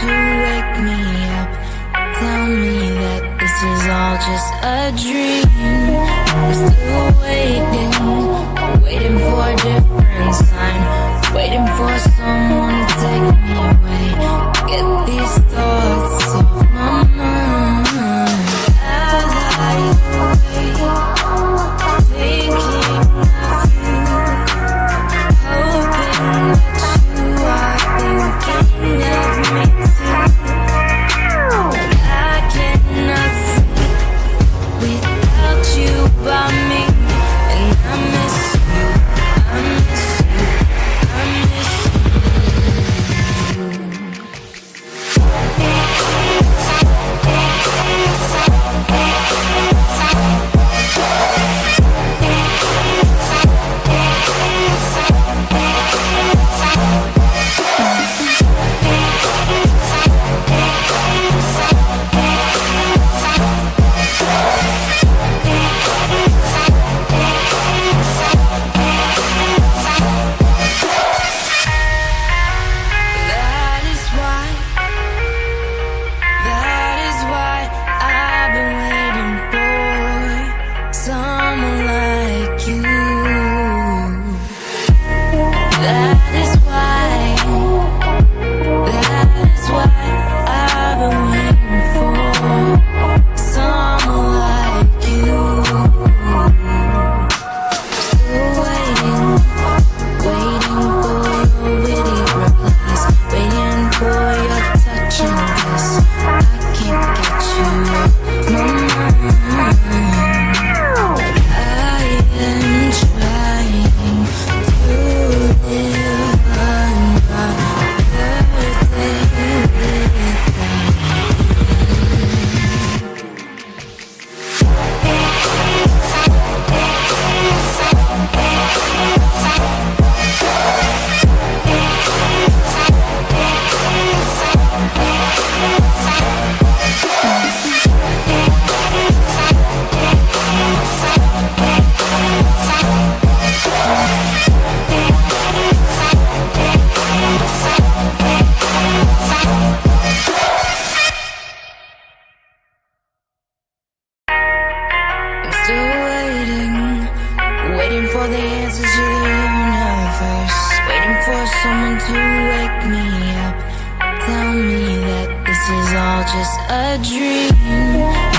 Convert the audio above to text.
to wake me up. Tell me that this is all just a dream. I'm still waiting, waiting for a different sign. Waiting for someone to take me away. Get these waiting for the answers to the universe. Waiting for someone to wake me up. Tell me that this is all just a dream.